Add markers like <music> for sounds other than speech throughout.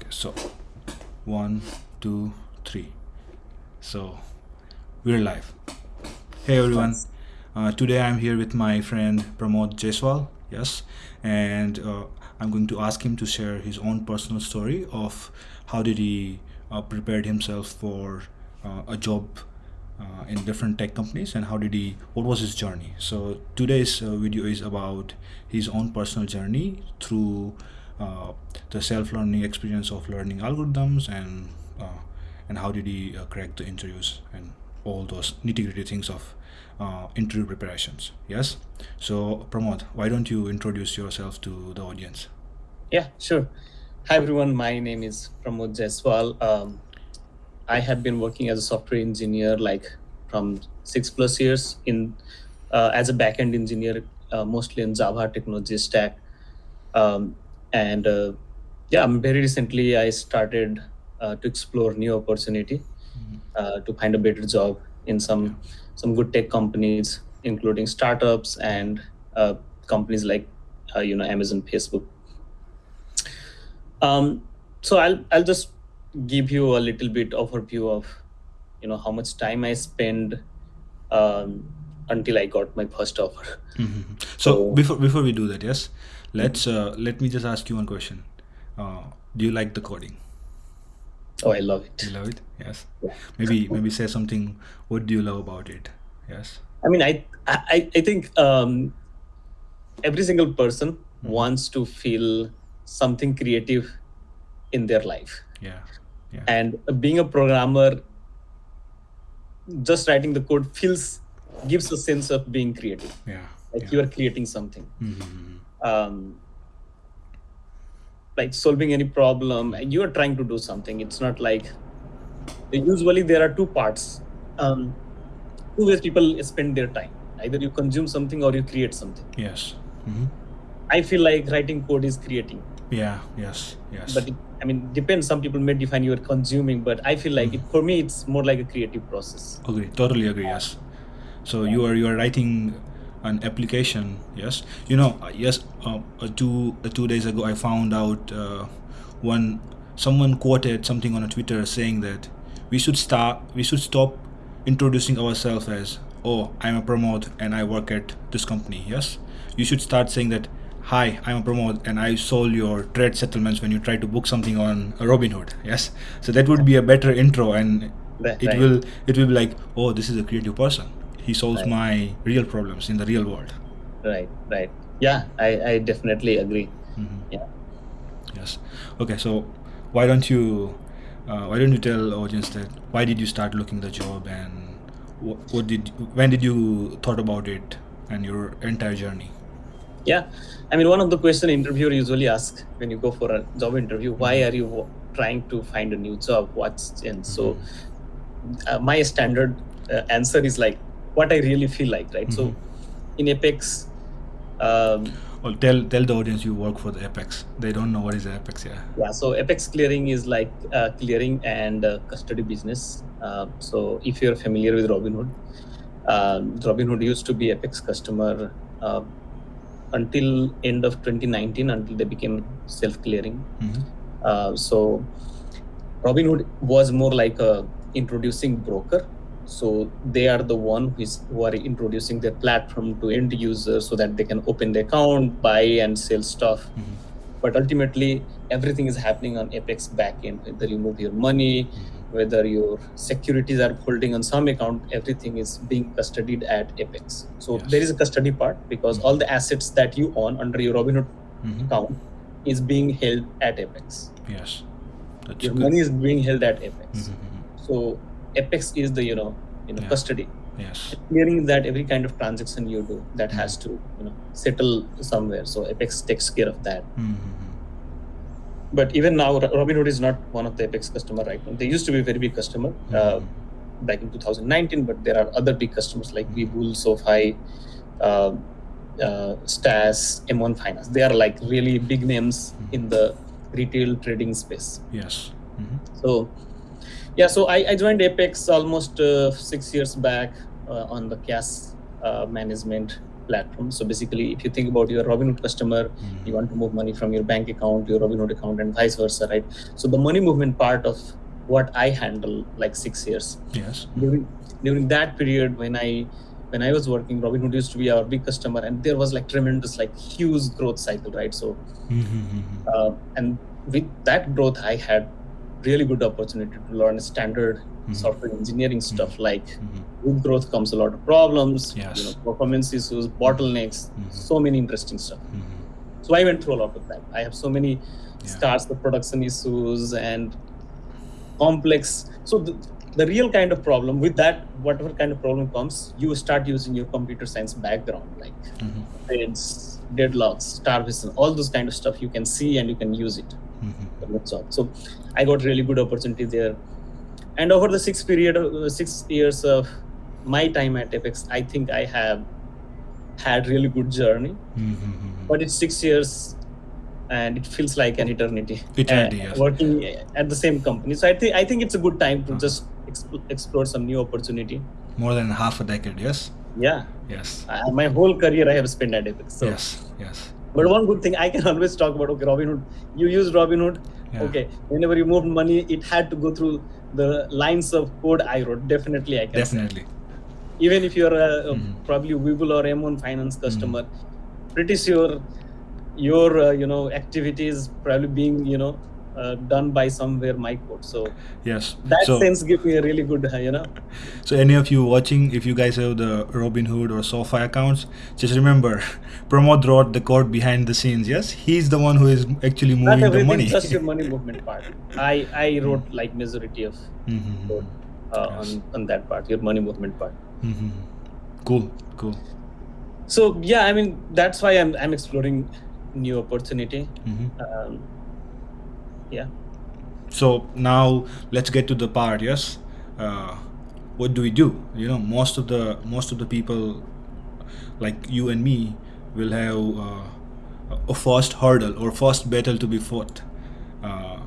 Okay, so one, two, three. So we're live. Hey everyone. Uh, today I'm here with my friend Pramod Jaiswal. Yes, and uh, I'm going to ask him to share his own personal story of how did he uh, prepared himself for uh, a job uh, in different tech companies and how did he what was his journey so today's uh, video is about his own personal journey through uh, the self-learning experience of learning algorithms and uh, and how did he uh, crack the interviews and all those nitty-gritty things of uh, interview preparations yes so pramod why don't you introduce yourself to the audience Yeah, sure. Hi, everyone. My name is Pramod Jaiswal. Um, I have been working as a software engineer like from six plus years in uh, as a backend engineer, mostly in Java technology stack. Um, and uh, yeah, um, very recently I started uh, to explore new opportunity uh, to find a better job in some some good tech companies, including startups and uh, companies like uh, you know Amazon, Facebook. Um, so I'll I'll just give you a little bit overview of you know how much time I spend um, until I got my first offer. Mhm. So So- before before we do that, yes, let's uh, let me just ask you one question. Uh, do you like the coding? Oh, I love it. You love it? Yes. Yeah. Maybe maybe say something. What do you love about it? Yes. I mean, I I, I think um, every single person wants to feel something creative in their life, Yeah. Yeah. and being a programmer, just writing the code feels gives a sense of being creative, Yeah. like yeah. you are creating something. Mhm. Um, like solving any problem and you are trying to do something it's not like usually there are two parts um, two ways people spend their time either you consume something or you create something Yes. hmm i feel like writing code is creating Yeah. Yes. Yes. but it, i mean depends some people may define you are consuming but i feel like it, for me it's more like a creative process agree. Totally agree. Yes. So you are you are writing an application. Yes. You know. uh, Yes. Uh, uh, two uh, two days ago, I found out uh, one someone quoted something on a Twitter saying that we should start we should stop introducing ourselves as oh I'm a Pramod and I work at this company. Yes. You should start saying that hi I'm a Pramod and I sold your trade settlements when you try to book something on Robinhood. Yes. So that would be a better intro and Right, it will it will be like oh this is a creative person he solves Right. my real problems in the real world. Right right. Yeah i, I definitely agree. Mhm. yeah. Yes. Okay so why don't you uh, why don't you tell audience that why did you start looking the job and what, what did when did you thought about it and your entire journey? Yeah, I mean, one of the question interviewer usually ask when you go for a job interview, why are you trying to find a new job? What's and so uh, my standard uh, answer is like what I really feel like, right? So in Apex, um, well tell tell the audience you work for the apex they don't know what is apex yeah yeah, so Apex clearing is like uh, clearing and uh, custody business. Uh, so if you're familiar with Robinhood, um, Robinhood used to be Apex customer uh, until end of 2019 until they became self-clearing. Mhm. Uh, so Robinhood was more like a introducing broker. So they are the one who, is, who are introducing their platform to end users so that they can open the account, buy and sell stuff. Mhm. But ultimately, everything is happening on Apex backend. Whether you move your money, whether your securities are holding on some account, everything is being custodied at Apex. So Yes. there is a custody part because all the assets that you own under your Robinhood Mhm. account is being held at Apex. yes that's Your good money is being held at Apex. Mhm, mhm. So Apex is the you know you know Yeah. custody. yes Clearing that every kind of transaction you do that has to you know settle somewhere. So Apex takes care of that. Mhm. But even now, Robinhood is not one of the Apex customer right now. They used to be a very big customer uh, back in 2019, but there are other big customers like Webull, SoFi, uh, uh, Stash, M1 Finance. They are like really big names in the retail trading space. yes Mhm. So, yeah, so I, I joined Apex almost uh, six years back uh, on the cash uh, management platform. So basically, if you think about your Robinhood customer, Mhm. you want to move money from your bank account to your Robinhood account and vice versa, right? So the money movement part of what I handle like six years Yes. during during that period when I when I was working, Robinhood used to be our big customer, and there was like tremendous like huge growth cycle, right? So Mhm. uh, and with that growth, I had really good opportunity to learn standard Mhm. software engineering stuff like with growth comes a lot of problems, Yes. you know, performance issues, bottlenecks, Mhm. so many interesting stuff. So I went through a lot of that. I have so many Yeah. scars, the production issues and complex. So the, the real kind of problem with that, whatever kind of problem comes, you start using your computer science background, like Mhm. threads, deadlocks, starvation, all those kind of stuff you can see and you can use it Mhm. job. So I got really good opportunity there. And over the six period, uh, six years of my time at Apex, I think I have had really good journey. Mhm. But it's six years, and it feels like an eternity. Eternity, uh, yes. Working at the same company, so I think I think it's a good time to Uh-huh. just exp- explore some new opportunity. More than half a decade. Yes. Yeah, Yes. uh, my whole career I have spent at Apex. So. yes. Yes. But one good thing I can <laughs> always talk about okay, Robinhood. You use Robinhood. Yeah. Okay, whenever you moved money, it had to go through the lines of code I wrote. Definitely, I can. say. Definitely. Even if you're a, a Mhm. probably or M1 Finance Mm-hmm. customer, pretty sure your uh, you know activities probably being you know uh, done by somewhere my code. So Yes. that so, sense give me a really good uh, you know. so any of you watching, if you guys have the Robinhood or SoFi accounts, just remember, <laughs> Pramod wrote the code behind the scenes. Yes, he's the one who is actually Not moving the money. just your money <laughs> movement part. I I wrote like majority of Mhm. code uh, Yes. on on that part, your money movement part. Mhm. Cool. Cool. so yeah i mean that's why i'm i'm exploring new opportunity Mhm. um, yeah So now let's get to the part. Yes, uh, what do we do? You know, most of the most of the people, like you and me, will have uh, a first hurdle or first battle to be fought. Uh,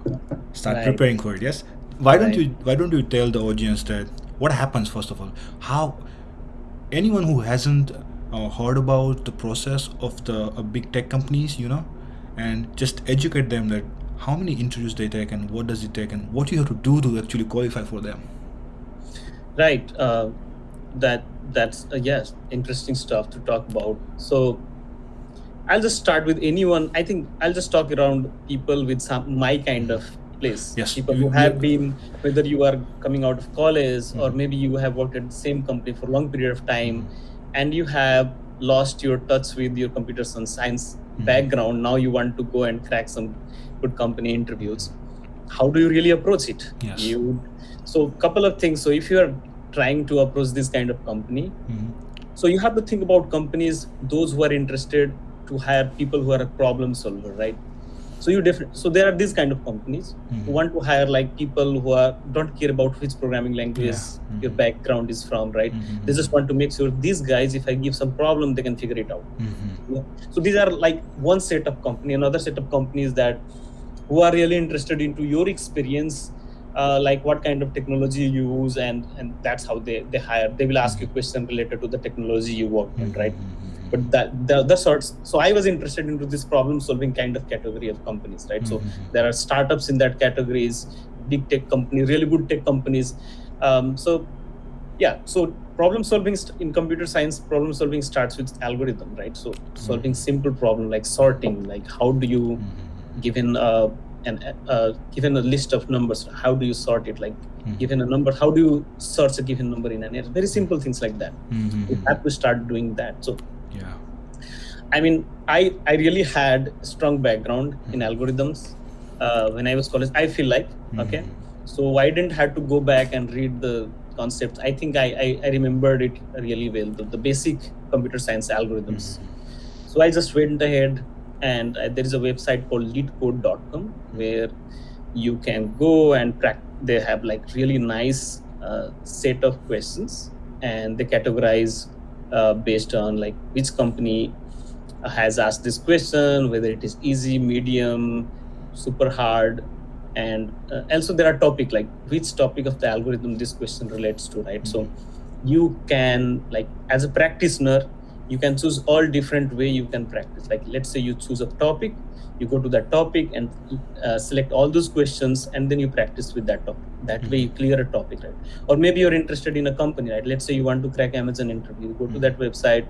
start Right. preparing for it. Yes. Why don't you Why don't you tell the audience that what happens first of all? How anyone who hasn't uh, heard about the process of the uh, big tech companies, you know, and just educate them that how many interviews they take and what does it take and what you have to do to actually qualify for them. right uh, that that's uh, yes interesting stuff to talk about so i'll just start with anyone i think i'll just talk around people with some my kind of place Yes, people you- who have been whether you are coming out of college or Mhm. maybe you have worked at the same company for a long period of time Mhm. and you have lost your touch with your computer science Mhm. background now you want to go and crack some good company interviews how do you really approach it Yes. you so couple of things so if you are trying to approach this kind of company Mhm. so you have to think about companies those who are interested to hire people who are a problem solver right so you different so there are these kind of companies Mhm. who want to hire like people who are don't care about which programming language Yeah. your Mhm. background is from right Mhm. they just want to make sure these guys if i give some problem they can figure it out Mhm. Yeah. so these are like one set of company another set of companies that who are really interested into your experience uh, like what kind of technology you use and and that's how they they hire they will ask you question related to the technology you work in right but that the other sorts so i was interested into this problem solving kind of category of companies right so Mhm. there are startups in that categories big tech company really good tech companies um, so yeah so problem solving in computer science problem solving starts with algorithm right so solving simple problem like sorting like how do you Mhm. given uh, an uh, given a list of numbers how do you sort it like Mhm. given a number how do you search a given number in an array very simple things like that Mhm. you have to start doing that so Yeah. I mean, I I really had strong background in algorithms uh, when I was college. I feel like okay, Mhm. so I didn't have to go back and read the concepts. I think I I, I remembered it really well, the, the basic computer science algorithms. Mhm. So I just went ahead, and uh, there is a website called leetcode.com where you can go and practice. They have like really nice uh, set of questions, and they categorize uh, based on like which company has asked this question, whether it is easy, medium, super hard, and uh, also there are topic like which topic of the algorithm this question relates to, right? So you can like as a practitioner you can choose all different way you can practice. Like let's say you choose a topic you go to that topic and uh, select all those questions and then you practice with that topic. That way you clear a topic right? Or maybe you're interested in a company right? Let's say you want to crack amazon interview. You go to that website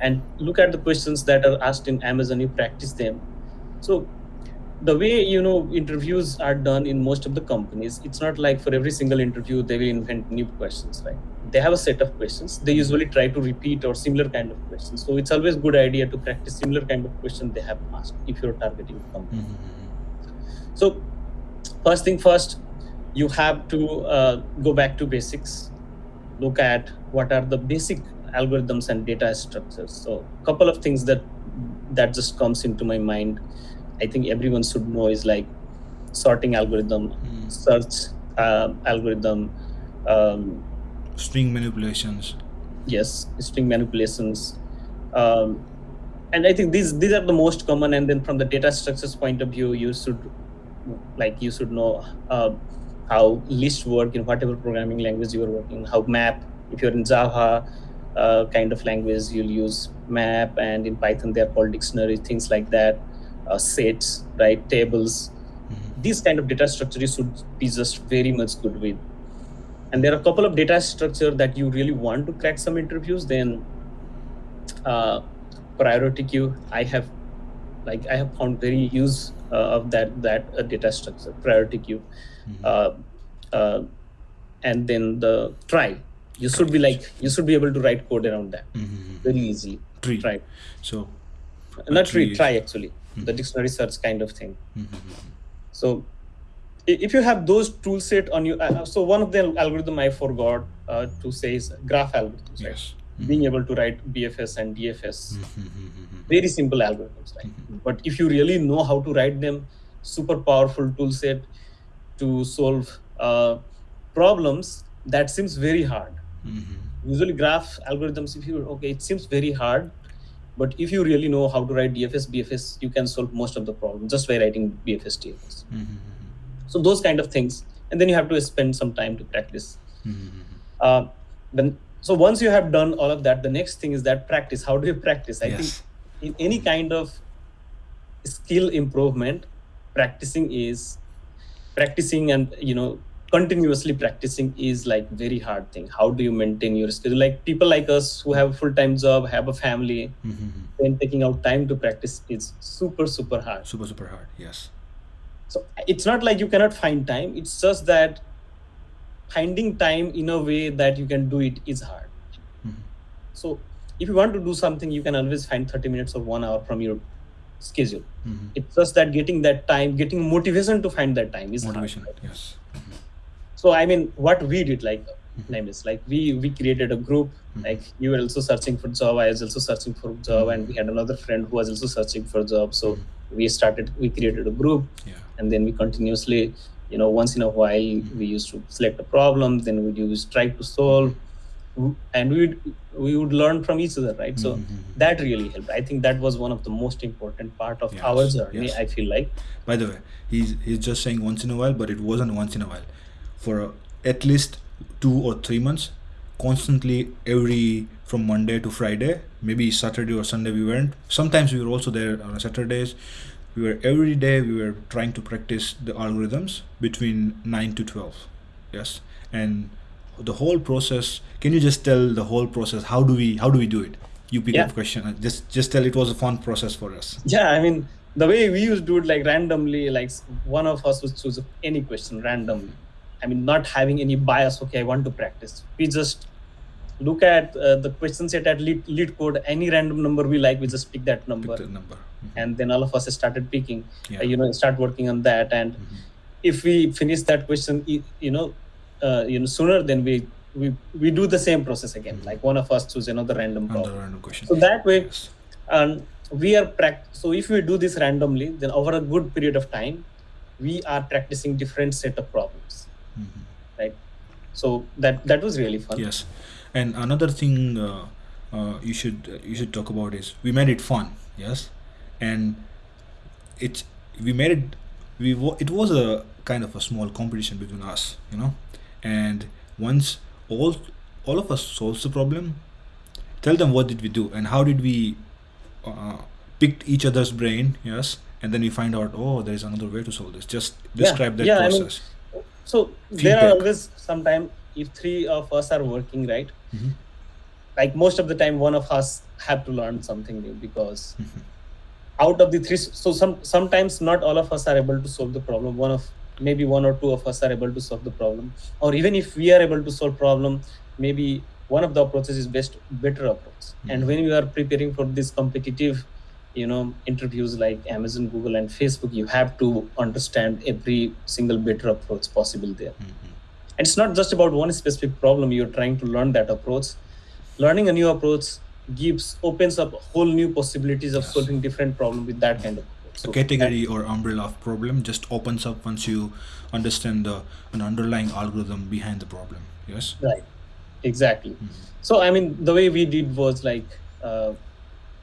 and look at the questions that are asked in amazon you practice them. So the way you know interviews are done in most of the companies it's not like for every single interview they will invent new questions right? They have a set of questions. They usually try to repeat or similar kind of questions. So it's always good idea to practice similar kind of question they have asked if you're targeting a company. Mm-hmm. so first thing first you have to uh, go back to basics. Look at what are the basic algorithms and data structures. So a couple of things that that just comes into my mind i think everyone should know is like sorting algorithm Mm. search uh, algorithm um, String manipulations. yes string manipulations um, and i think these these are the most common and then from the data structures point of view you should like you should know uh, how list work in whatever programming language you are working how map if you're in java uh, kind of language you'll use map and in python they're called dictionary things like that uh, sets right tables Mhm. these kind of data structures should be just very much good with and there are a couple of data structure that you really want to crack some interviews then uh, priority queue i have like i have found very use uh, of that that uh, data structure priority queue Mhm. uh, uh, and then the trie you should be like you should be able to write code around that Mhm. very easily Tree. trie So. not tree trie is- actually the dictionary search kind of thing Mhm. so if you have those tool set on you uh, so one of the algorithm i forgot uh, to say is graph algorithms right? Yes. being able to write bfs and dfs very simple algorithms right but if you really know how to write them super powerful tool set to solve uh, problems that seems very hard Mhm. usually graph algorithms if you okay it seems very hard but if you really know how to write dfs bfs you can solve most of the problem just by writing bfs dfs Mhm. so those kind of things and then you have to spend some time to practice Mhm. uh, then so once you have done all of that the next thing is that practice how do you practice i Yes. think in any kind of skill improvement practicing is practicing and you know continuously practicing is like very hard thing how do you maintain your schedule like people like us who have a full-time job have a family Mhm. then taking out time to practice is super super hard Super super hard. Yes. so it's not like you cannot find time it's just that finding time in a way that you can do it is hard Mhm. so if you want to do something you can always find 30 minutes or one hour from your schedule Mhm. it's just that getting that time getting motivation to find that time is hard, Motivation. right? Yes. So i mean what we did like name is like we we created a group Mhm. like you were also searching for job i was also searching for job and we had another friend who was also searching for job so we started we created a group Yeah. and then we continuously you know once in a while we used to select a problem then we use try to solve and we would we would learn from each other right so Mhm. that really helped i think that was one of the most important part of Yes, our journey yes. i feel like By the way, he's he's just saying once in a while, but it wasn't once in a while. For at least two or three months, constantly every from Monday to Friday, maybe Saturday or Sunday we weren't. Sometimes we were also there on Saturdays. We were every day we were trying to practice the algorithms between nine to twelve. Yes, and the whole process. Can you just tell the whole process? How do we how do we do it? You pick Yeah. up question. uh, Just just tell it was a fun process for us. yeah i mean the way we used to do it like randomly like one of us would choose any question randomly i mean not having any bias okay i want to practice we just look at uh, the question set at lead, LeetCode any random number we like we just pick that Pick number the number. Mhm. and then all of us started picking Yeah. uh, you know start working on that and Mhm. if we finish that question you know uh, you know sooner then we we we do the same process again Mhm. like one of us choose another random problem. Another random question. so that way Yes. and we are pract- so if we do this randomly then over a good period of time we are practicing different set of problems Mhm. right? So that that was really fun. Yes, and another thing uh, uh, you should you should talk about is we made it fun. Yes, and it's we made it we it was a kind of a small competition between us, you know, and once all all of us solves the problem, tell them what did we do and how did we uh, picked each other's brain yes? And then we find out oh there is another way to solve this. Just describe that yeah, I mean, so there are always sometime if three of us are working right Mhm. like most of the time one of us have to learn something new because Mhm. out of the three so some sometimes not all of us are able to solve the problem one of maybe one or two of us are able to solve the problem or even if we are able to solve problem maybe one of the approaches is best better approach and Mhm. when you are preparing for this competitive you know interviews like amazon google and facebook you have to understand every single better approach possible there. Mhm. and it's not just about one specific problem you're trying to learn that approach. Learning a new approach gives opens up whole new possibilities of Yes. solving different problem with that kind of approach. A So category or umbrella of problem just opens up once you understand the an underlying algorithm behind the problem. Yes? Right. Exactly. Mhm. so i mean the way we did was like uh,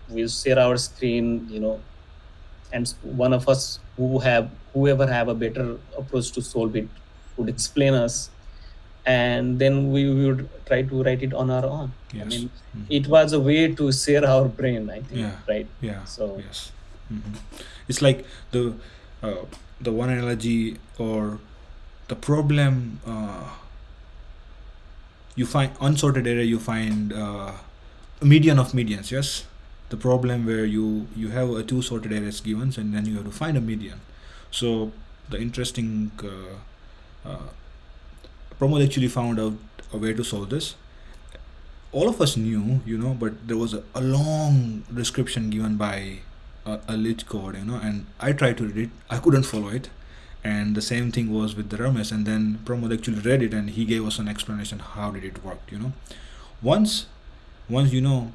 we share our screen you know and one of us who have whoever have a better approach to solve it would explain us and then we would try to write it on our own i Yes. mean Mhm. it was a way to share our brain i think Yeah. right yeah so yes Mhm. it's like the uh, the one analogy or the problem uh, you find unsorted array you find uh, median of medians yes the problem where you you have a two sorted arrays given and then you have to find a median. So the interesting uh, uh, actually found out a way to solve this all of us knew you know but there was a, a long description given by a, a LeetCode you know and i tried to read it. I couldn't follow it. And the same thing was with the Ramesh and then Pramod actually read it and he gave us an explanation how did it work you know. Once once you know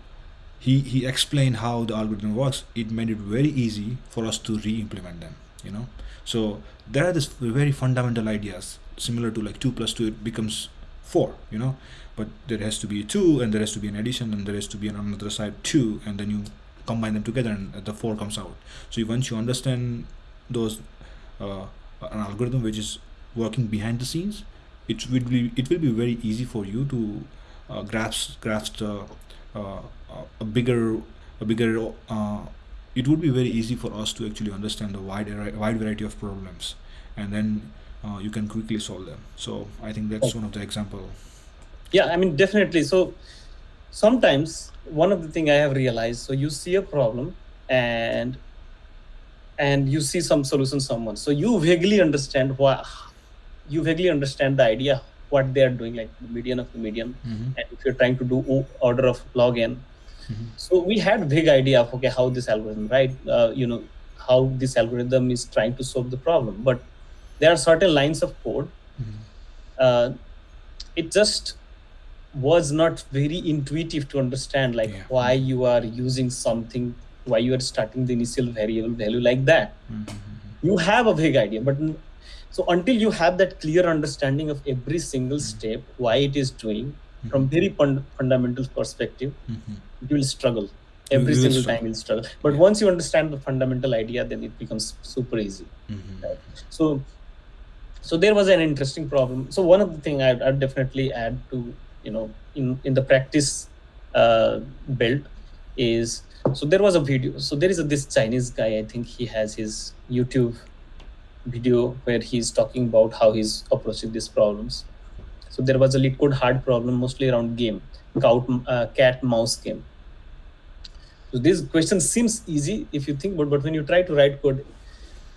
he he explained how the algorithm works. It made it very easy for us to re-implement them you know? So there are these very fundamental ideas similar to like 2 plus 2 it becomes 4 you know? But there has to be 2 and there has to be an addition and there has to be on another side 2 and then you combine them together and the 4 comes out. So once you understand those uh, an algorithm which is working behind the scenes it will be it will be very easy for you to uh, grasp grasp the a bigger a bigger uh, it would be very easy for us to actually understand the wide wide variety of problems and then uh, you can quickly solve them. So i think that's one of the example. Yeah i mean definitely. So sometimes one of the thing i have realized so you see a problem and and you see some solution someone. So you vaguely understand why you vaguely understand the idea what they are doing like the median of the median Mhm. and if you're trying to do order of log n Mhm. so we had big idea of okay how this algorithm right uh, you know how this algorithm is trying to solve the problem but there are certain lines of code Mhm. uh, it just was not very intuitive to understand like Yeah. why you are using something why you are starting the initial variable value like that Mhm. you have a vague idea but so until you have that clear understanding of every single step why it is doing from very fun- fundamental perspective Mhm. you will struggle every single struggle. time you'll struggle but Yeah. once you understand the fundamental idea then it becomes super easy Mhm. so so there was an interesting problem so one of the thing i'd, I'd definitely add to you know in in the practice uh, build is so there was a video so there is a, this chinese guy i think he has his youtube video where he's talking about how he's approaching these problems. So there was a LeetCode hard problem mostly around game cat, uh, cat mouse game. So this question seems easy if you think about but when you try to write code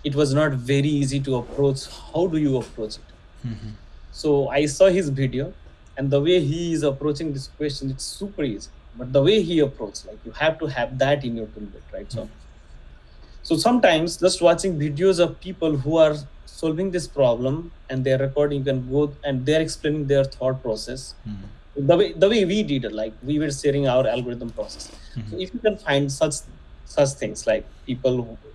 it was not very easy to approach. How do you approach it? Mhm. so i saw his video and the way he is approaching this question it's super easy. But the way he approached like you have to have that in your toolkit right? So so sometimes just watching videos of people who are solving this problem and they're recording you can go and they're explaining their thought process Mhm. the way the way we did it like we were sharing our algorithm process so Mhm. if you can find such such things like people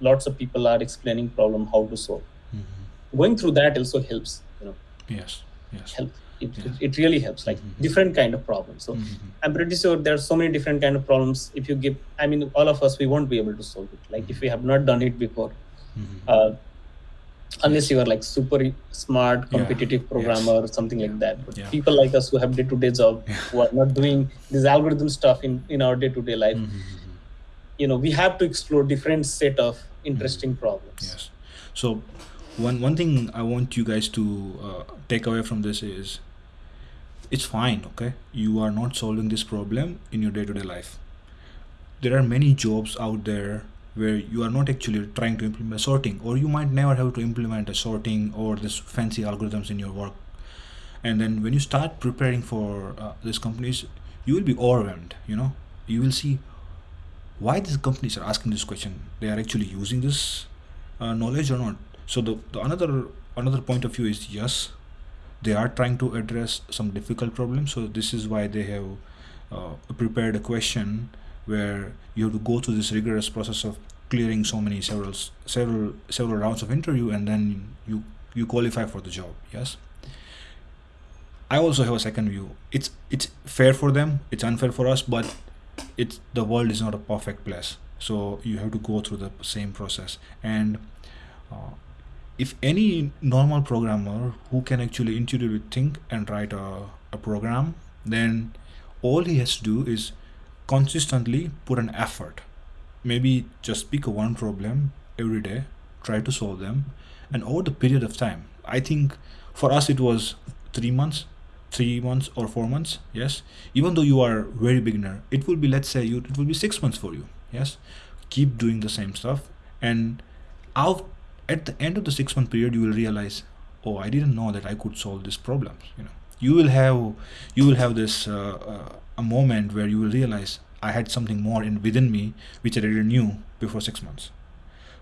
lots of people are explaining problem how to solve Mhm. going through that also helps you know yes yes help it, Yeah. it, really helps like Mhm. different kind of problems so Mhm. i'm pretty sure there are so many different kind of problems if you give i mean all of us we won't be able to solve it like if we have not done it before Mhm. uh, unless you are like super smart Yeah. competitive Yes. programmer or something like that but Yeah. people like us who have day-to-day job who are not doing this algorithm stuff in in our day-to-day life Mhm. you know we have to explore different set of interesting problems Yes. So, one one thing I want you guys to uh, take away from this is, it's fine. Okay, you are not solving this problem in your day-to-day life. There are many jobs out there where you are not actually trying to implement sorting, or you might never have to implement a sorting or this fancy algorithms in your work. And then when you start preparing for uh, these companies, you will be overwhelmed. You know, you will see why these companies are asking this question they are actually using this uh, knowledge or not so the, the another another point of view is yes they are trying to address some difficult problems. So this is why they have uh, prepared a question where you have to go through this rigorous process of clearing so many several several several rounds of interview and then you you qualify for the job. Yes? I also have a second view. It's it's fair for them. It's unfair for us but it's the world is not a perfect place. So you have to go through the same process. And uh, if any normal programmer who can actually intuitively think and write a, a program then all he has to do is consistently put an effort. Maybe just pick one problem every day try to solve them and over the period of time i think for us it was three months three months or four months yes? Even though you are very beginner it will be let's say you it will be six months for you yes? Keep doing the same stuff and out at the end of the six month period you will realize oh i didn't know that i could solve this problem you know. You will have you will have this uh, uh, a moment where you will realize i had something more in within me which i didn't knew before six months.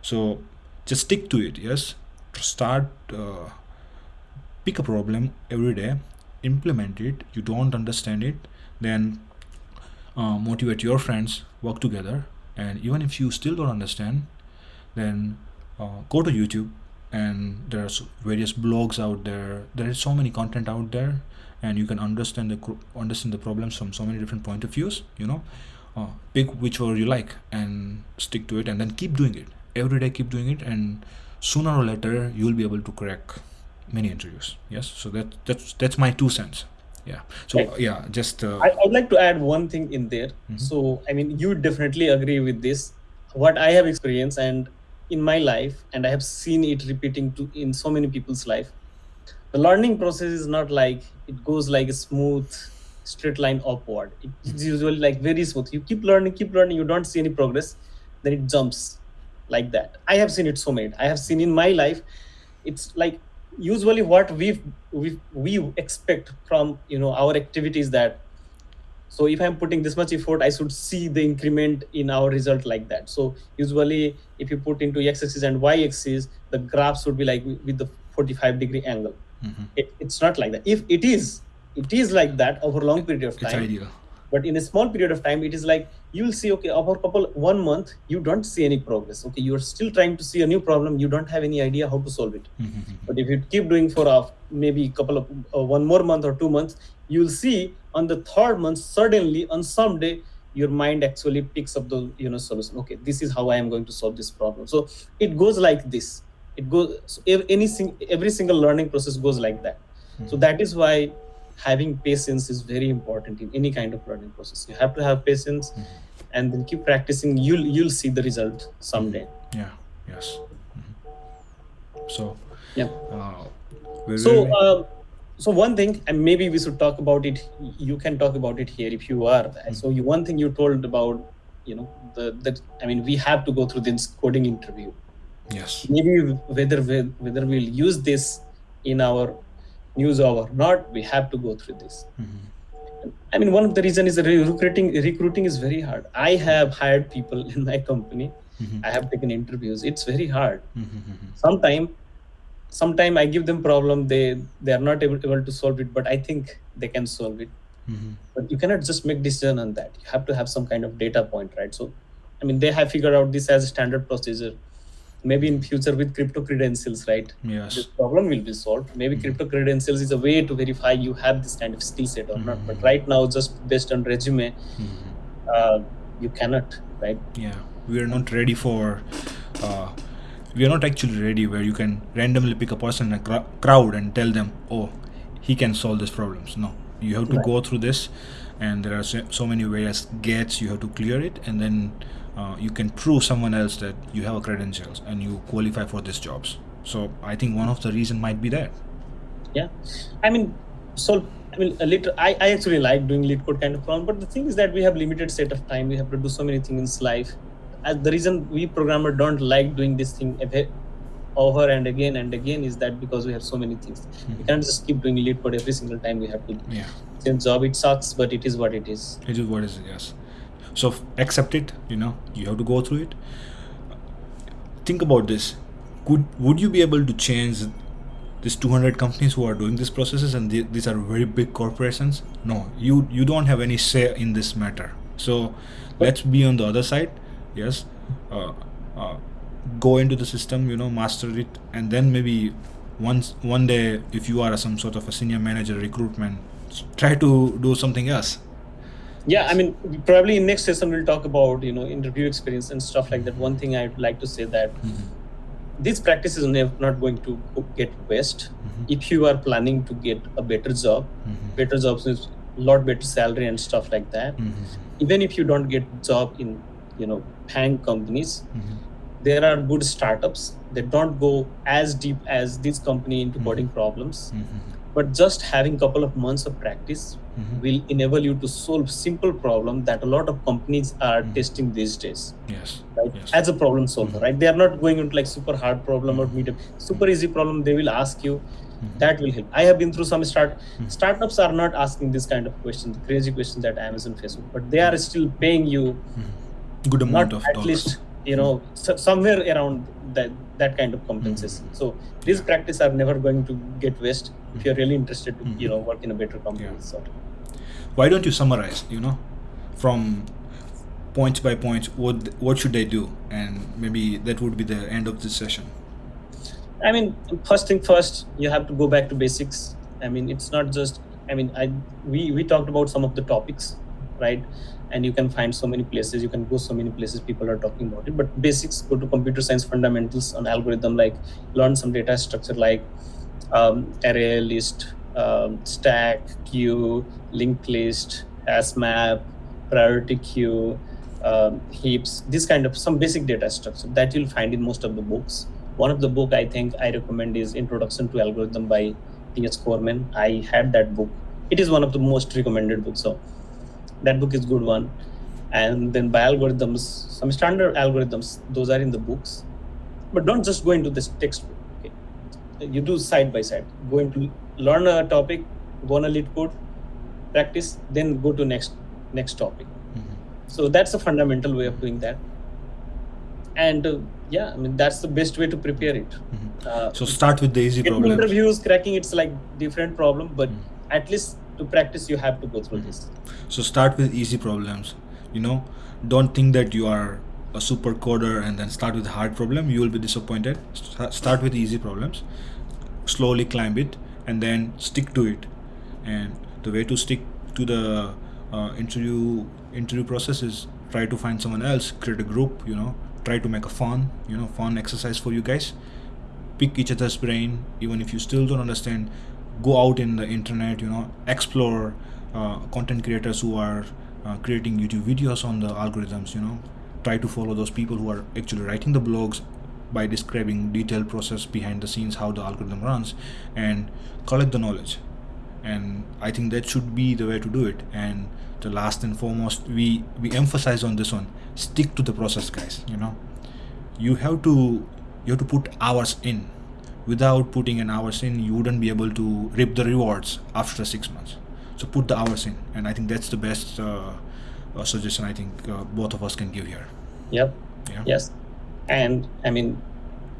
So just stick to it yes? Start uh, pick a problem every day implement it. You don't understand it then uh, motivate your friends work together. And even if you still don't understand then uh, go to youtube and there's various blogs out there. There is so many content out there and you can understand the understand the problems from so many different point of views you know. Uh, pick whichever you like and stick to it and then keep doing it. Every day keep doing it and sooner or later you'll be able to crack many interviews. Yes? So that that's that's my two cents. Yeah. So Right. yeah just uh, I, i'd like to add one thing in there. Mhm. so i mean you definitely agree with this. What i have experienced and in my life and i have seen it repeating to in so many people's life. The learning process is not like it goes like a smooth straight line upward. It's usually like very smooth. You keep learning keep learning you don't see any progress then it jumps like that. I have seen it so many. I have seen in my life it's like usually what we we we expect from you know our activities that so if i'm putting this much effort i should see the increment in our result like that. So usually if you put into x-axis and y-axis the graph should be like with the 45 degree angle. Mhm. it, it's not like that. If it is it is like that over a long period of it's time ideal. but in a small period of time it is like you'll see okay over couple one month you don't see any progress. Okay you're still trying to see a new problem. You don't have any idea how to solve it. Mhm. <laughs> but if you keep doing for a maybe a couple of uh, one more month or two months you'll see on the third month suddenly on some day your mind actually picks up the you know solution. Okay this is how i am going to solve this problem. So it goes like this. It goes so ev- any every single learning process goes like that. So Mhm. that is why having patience is very important in any kind of learning process. You have to have patience Mhm. and then keep practicing. You'll you'll see the result someday. Yeah yes. Mhm. so yeah. uh, so uh, so one thing and maybe we should talk about it you can talk about it here if you are. So you one thing you told about you know the that i mean we have to go through this coding interview. Yes. Maybe whether we- whether we'll use this in our news or not we have to go through this Mhm. I mean, one of the reason is recruiting recruiting is very hard. I have hired people in my company. Mhm. I have taken interviews. It's very hard. Mhm. Mhm. Sometime, sometime I give them problem. They they are not able, able to solve it, but I think they can solve it. Mhm. But you cannot just make decision on that. You have to have some kind of data point, right? So, I mean, they have figured out this as a standard procedure. Maybe in future with crypto credentials, right? yes this problem will be solved. Maybe crypto credentials is a way to verify you have this kind of skill set or not. But right now, just based on resume, Mhm. uh, you cannot, right? yeah we are not ready for uh, we are not actually ready where you can randomly pick a person in a cr- crowd and tell them oh he can solve these problems no you have to Right. go through this and there are so, so many various gates you have to clear it and then uh, you can prove someone else that you have a credentials and you qualify for these jobs. So i think one of the reason might be that. Yeah. I mean so i mean a little I, I actually like doing LeetCode kind of problem but the thing is that we have limited set of time. We have to do so many things in life. And the reason we programmer don't like doing this thing over and again and again is that because we have so many things. We Mhm. can't just keep doing LeetCode every single time we have to. Yeah. Change job it sucks but it is what it is. It is what it is yes so accept it you know you have to go through it. Think about this. Could would you be able to change these 200 companies who are doing these processes and the- these are very big corporations? No you you don't have any say in this matter. So let's be on the other side. Yes uh, uh, go into the system you know master it and then maybe once one day if you are some sort of a senior manager recruitment try to do something else yeah i mean probably in next session we'll talk about you know interview experience and stuff like that one thing i'd like to say that this practice is not going to get waste Mhm. if you are planning to get a better job Mhm. better jobs with lot better salary and stuff like that Mhm. even if you don't get job in you know paying companies Mhm. there are good startups that don't go as deep as this company into Mhm. coding problems but just having couple of months of practice Mhm. will enable you to solve simple problem that a lot of companies are Mhm. testing these days yes right Yes. as a problem solver Mhm. right they are not going into like super hard problem or medium super easy problem they will ask you Mhm. that will help i have been through some start Mhm. startups are not asking this kind of questions crazy questions that amazon facebook but they are still paying you good amount of at dollars least you know so, somewhere around that that kind of compensation Mhm. so these practice are never going to get waste if you're really interested to Mhm. you know work in a better company Yeah. sort of. Why don't you summarize you know from points by points what what should they do and maybe that would be the end of this session I mean, first thing first, you have to go back to basics. I mean, it's not just. I mean, I we we talked about some of the topics, right? And you can find so many places. You can go so many places. People are talking about it. But basics, go to computer science fundamentals on algorithm. Like learn some data structure like um, array list, um, stack, queue, linked list, hash map, priority queue, um, heaps. This kind of some basic data structure that you'll find in most of the books. One of the book i think i recommend is introduction to algorithm by ts Cormen. I had that book. It is one of the most recommended books so that book is good one. And then by algorithms some standard algorithms those are in the books. But don't just go into this textbook you do side by side. Go into learn a topic go on a LeetCode practice then go to next next topic. Mhm. so that's a fundamental way of doing that. And uh, yeah i mean that's the best way to prepare it. Mhm. uh, so start with the easy problems interviews cracking it's like different problem but Mm. at least to practice you have to go through this. So start with easy problems. You know don't think that you are a super coder and then start with hard problem you will be disappointed. Sta- start with easy problems. Slowly climb it and then stick to it. And the way to stick to the uh, interview interview process is try to find someone else create a group you know try to make a fun you know fun exercise for you guys. Pick each other's brain even if you still don't understand go out in the internet you know explore uh, content creators who are uh, creating youtube videos on the algorithms you know try to follow those people who are actually writing the blogs by describing detailed process behind the scenes how the algorithm runs and collect the knowledge. And i think that should be the way to do it. And the last and foremost we we emphasize on this one stick to the process guys you know. You have to you have to put hours in. Without putting an hours in you wouldn't be able to reap the rewards after six months. So put the hours in and i think that's the best uh, uh, suggestion i think uh, both of us can give here. Yep. Yeah. Yes. And i mean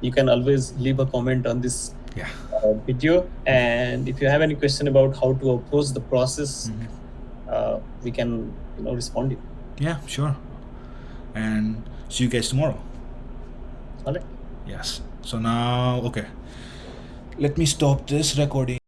you can always leave a comment on this yeah. uh, video. And if you have any question about how to approach the process Mhm. uh, we can you know respond you yeah sure. And see you guys tomorrow. All right. Yes. So now okay. Let me stop this recording